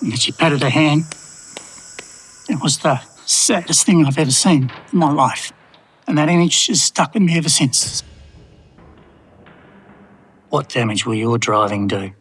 And she patted her hand. It was the saddest thing I've ever seen in my life. And that image has stuck with me ever since. What damage will your driving do?